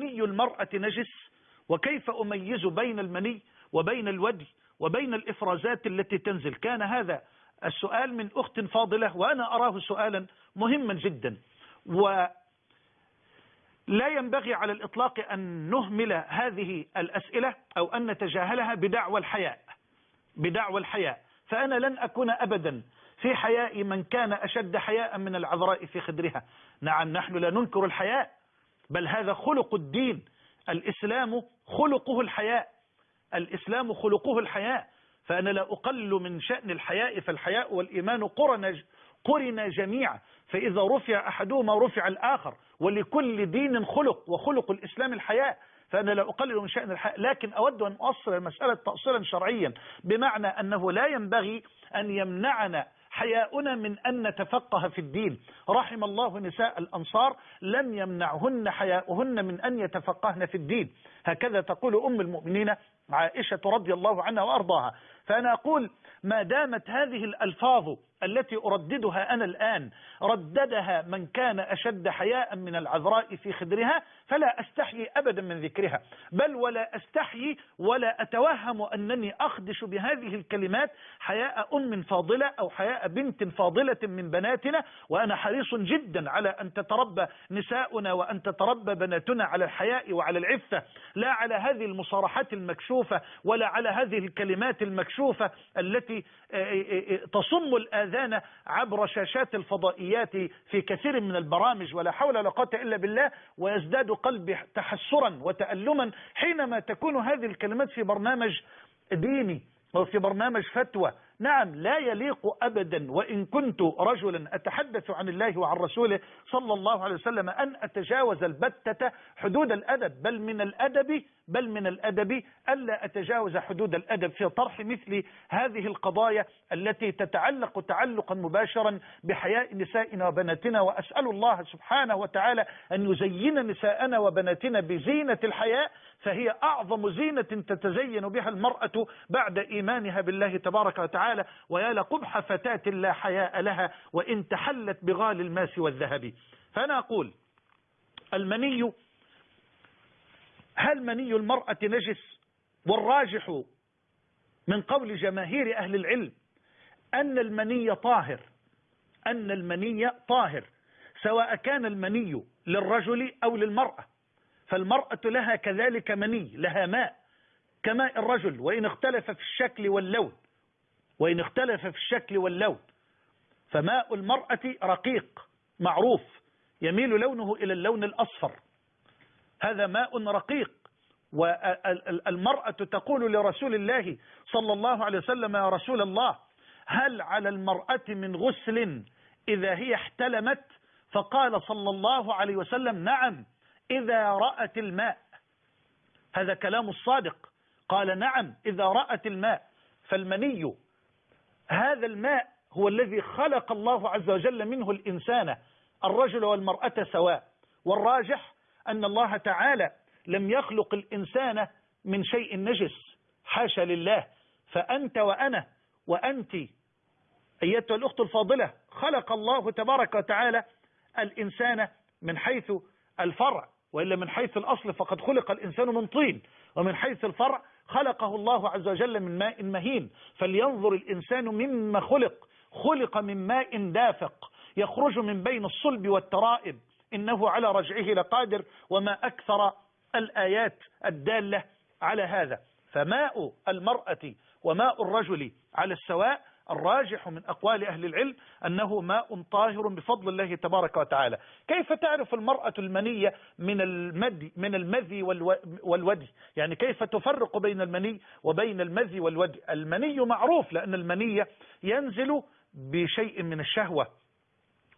مني المرأة نجس؟ وكيف أميز بين المني وبين الودي وبين الإفرازات التي تنزل؟ كان هذا السؤال من أخت فاضلة وأنا أراه سؤالا مهما جدا. و لا ينبغي على الإطلاق أن نهمل هذه الأسئلة أو أن نتجاهلها بدعوى الحياء. بدعوى الحياء. فأنا لن أكون أبدا في حياء من كان أشد حياء من العذراء في خدرها. نعم نحن لا ننكر الحياء. بل هذا خلق الدين. الإسلام خلقه الحياء. الإسلام خلقه الحياء. فأنا لا أقل من شأن الحياء فالحياء والإيمان قرن قرن جميعا. فإذا رفع أحدهما رفع الآخر. ولكل دين خلق وخلق الإسلام الحياء. فأنا لا أقلل من شأن الحياء. لكن أود أن أصل المسألة تأصيلا شرعيا. بمعنى أنه لا ينبغي أن يمنعنا حياؤنا من أن نتفقه في الدين. رحم الله نساء الأنصار لم يمنعهن حياؤهن من أن يتفقهن في الدين. هكذا تقول أم المؤمنين عائشة رضي الله عنها وأرضاها. فأنا أقول ما دامت هذه الألفاظ التي أرددها أنا الآن رددها من كان أشد حياء من العذراء في خدرها فلا أستحيي أبدا من ذكرها. بل ولا أستحيي ولا أتوهم أنني أخدش بهذه الكلمات حياء أم فاضلة أو حياء بنت فاضلة من بناتنا وأنا حريص جدا على أن تتربى نساؤنا وأن تتربى بناتنا على الحياء وعلى العفة لا على هذه المصارحات المكشوفة ولا على هذه الكلمات المكشوفة التي تصم الآذان عبر شاشات الفضائيات في كثير من البرامج ولا حول ولا قوة إلا بالله ويزداد قلبي تحسرا وتألما حينما تكون هذه الكلمات في برنامج ديني أو في برنامج فتوى. نعم لا يليق أبدا وإن كنت رجلا أتحدث عن الله وعن رسوله صلى الله عليه وسلم أن أتجاوز البتة حدود الأدب بل من الأدب بل من الأدب ألا أتجاوز حدود الأدب في طرح مثل هذه القضايا التي تتعلق تعلقا مباشرا بحياء نسائنا وبناتنا. وأسأل الله سبحانه وتعالى أن يزين نساءنا وبناتنا بزينة الحياء فهي أعظم زينة تتزين بها المرأة بعد إيمانها بالله تبارك وتعالى. ويا لقبح فتاة لا حياء لها وإن تحلت بغال الماس والذهب. فأنا أقول المني هل مني المرأة نجس والراجح من قول جماهير أهل العلم أن المني طاهر؟ أن المني طاهر سواء كان المني للرجل أو للمرأة. فالمرأة لها كذلك مني لها ماء كماء الرجل. وإن اختلف في الشكل واللون وإن اختلف في الشكل واللون فماء المرأة رقيق معروف يميل لونه إلى اللون الأصفر. هذا ماء رقيق. والمرأة تقول لرسول الله صلى الله عليه وسلم يا رسول الله هل على المرأة من غسل إذا هي احتلمت؟ فقال صلى الله عليه وسلم نعم إذا رأت الماء. هذا كلام الصادق. قال نعم إذا رأت الماء. فالمني هذا الماء هو الذي خلق الله عز وجل منه الإنسان. الرجل والمرأة سواء. والراجح أن الله تعالى لم يخلق الإنسان من شيء نجس. حاشا لله. فأنت وأنا وأنت أيتها الأخت الفاضلة خلق الله تبارك وتعالى الإنسان من حيث الفرع وإلا من حيث الأصل فقد خلق الإنسان من طين. ومن حيث الفرع خلقه الله عز وجل من ماء مهين. فلينظر الإنسان مما خلق. خلق من ماء دافق. يخرج من بين الصلب والترائب. إنه على رجعه لقادر وما أكثر الآيات الدالة على هذا. فماء المرأة وماء الرجل على السواء الراجح من أقوال أهل العلم أنه ماء طاهر بفضل الله تبارك وتعالى. كيف تعرف المرأة المنية من المدي من المذي والودي؟ يعني كيف تفرق بين المني وبين المذي والودي؟ المني معروف لأن المنية ينزل بشيء من الشهوة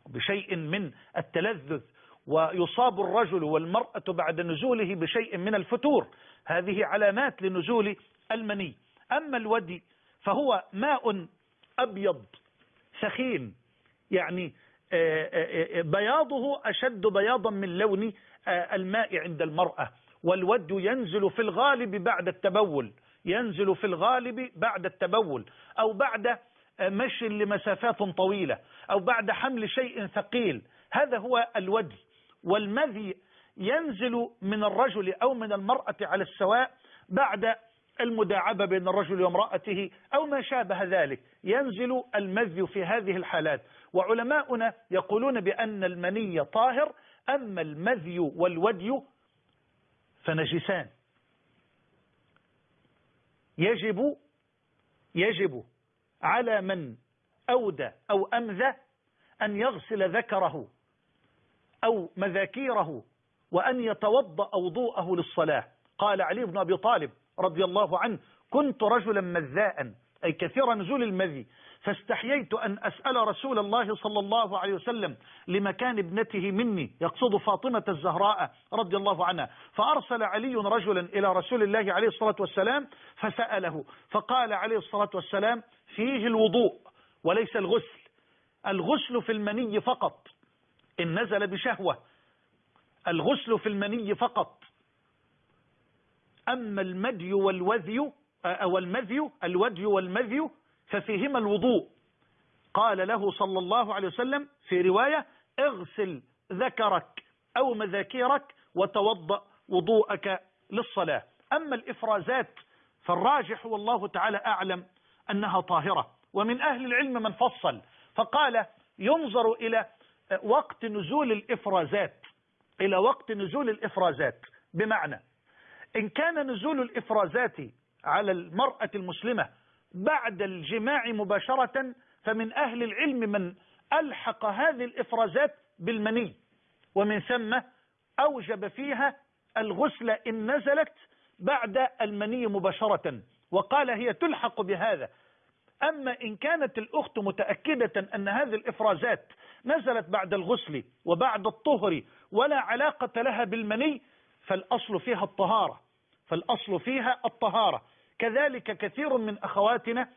بشيء من التلذذ ويصاب الرجل والمرأة بعد نزوله بشيء من الفتور. هذه علامات لنزول المني. أما الودي فهو ماء أبيض ثخين يعني بياضه أشد بياضا من لون الماء عند المرأة. والود ينزل في الغالب بعد التبول ينزل في الغالب بعد التبول أو بعد مشي لمسافات طويلة أو بعد حمل شيء ثقيل. هذا هو الودي والمذي ينزل من الرجل أو من المرأة على السواء بعد المداعبة بين الرجل وامرأته أو ما شابه ذلك. ينزل المذي في هذه الحالات. وعلماؤنا يقولون بأن المني طاهر أما المذي والودي فنجسان. يجب يجب على من أودى أو أمذى أن يغسل ذكره. أو مذاكيره وأن يتوضأ وضوءه للصلاة. قال علي بن أبي طالب رضي الله عنه كنت رجلا مذاء أي كثير نزول المذي فاستحييت أن أسأل رسول الله صلى الله عليه وسلم لمكان ابنته مني يقصد فاطمة الزهراء رضي الله عنها. فأرسل علي رجلا إلى رسول الله عليه الصلاة والسلام فسأله فقال عليه الصلاة والسلام فيه الوضوء وليس الغسل الغسل في المني فقط. إن نزل بشهوة الغسل في المني فقط. أما المدي والوذي أو المذي الودي والمذي ففيهما الوضوء. قال له صلى الله عليه وسلم في رواية اغسل ذكرك أو مذاكيرك وتوضأ وضوءك للصلاة. أما الإفرازات فالراجح والله تعالى أعلم أنها طاهرة. ومن أهل العلم من فصل. فقال ينظر إلى وقت نزول الإفرازات. إلى وقت نزول الإفرازات. بمعنى إن كان نزول الإفرازات على المرأة المسلمة بعد الجماع مباشرة فمن أهل العلم من ألحق هذه الإفرازات بالمني. ومن ثم أوجب فيها الغسل إن نزلت بعد المني مباشرة. وقال هي تلحق بهذا. أما إن كانت الأخت متأكدة أن هذه الإفرازات نزلت بعد الغسل وبعد الطهر ولا علاقة لها بالمني فالأصل فيها الطهارة فالأصل فيها الطهارة. كذلك كثير من أخواتنا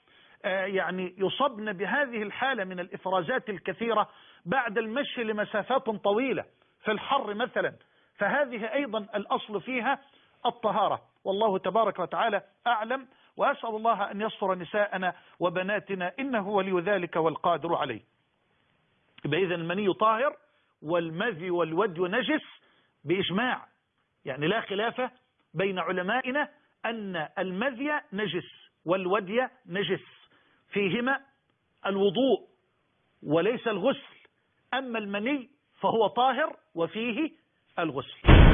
يعني يصبن بهذه الحالة من الإفرازات الكثيرة بعد المشي لمسافات طويلة في الحر مثلا. فهذه أيضا الأصل فيها الطهارة. والله تبارك وتعالى أعلم وأسأل الله أن يصفر نساءنا وبناتنا إنه ولي ذلك والقادر عليه. بإذن المني طاهر والمذي والودي نجس بإجماع. يعني لا خلاف بين علمائنا أن المذي نجس والودي نجس. فيهما الوضوء وليس الغسل. أما المني فهو طاهر وفيه الغسل.